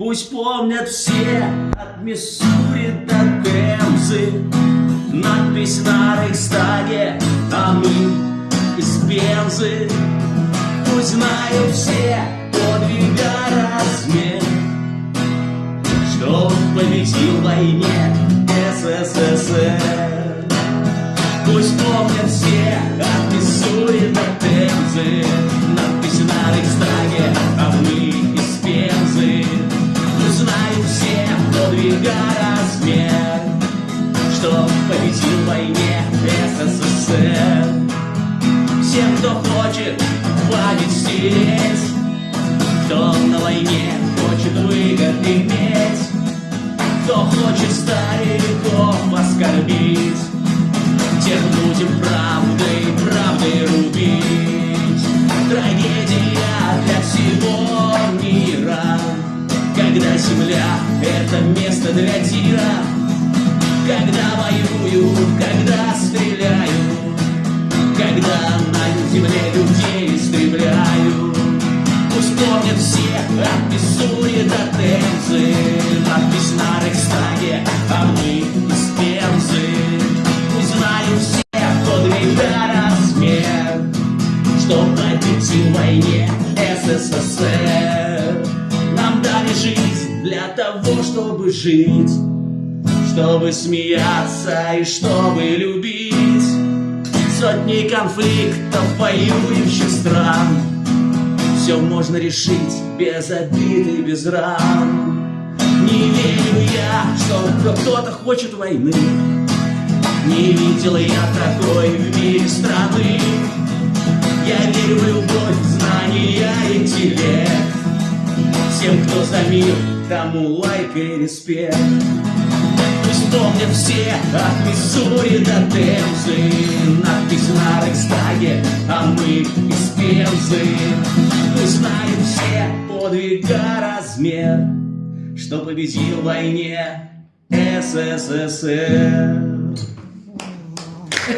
Пусть помнят все от Миссури до Темзы. Надпись на Рейхстаге, а мы из Пензы. Пусть знают все подвига размер Что победил в войне СССР. Пусть помнят все от Миссури до Темзы подвига размер Что победил в войне СССР. Всем, кто хочет, хватит стереть Кто на войне хочет выгод иметь Кто хочет стариков оскорбить Тех будем правдой, правдой рубить. Трагедия для всего мира Когда земля — это место для тира Когда воюют, когда стреляют Когда на земле людей истребляют Пусть помнят все от Миссури до Темзы Надпись на Рейхстаге, а мы из Пензы Пусть знают все подвига размер Что победил в войне СССР того, чтобы жить Чтобы смеяться и чтобы любить. Сотни конфликтов воюющих стран. Все можно решить без обид и без ран. Не верю я, что кто-то хочет войны. Не видел я такой в мире страны. Я верю в любовь, знания, интеллект Всем, кто за мир, тому лайк и респект. Пусть помнят все от Миссури до Темзы Надпись на Рейхстаге, а мы из Пензы. Пусть знают все подвига размер Что победил в войне СССР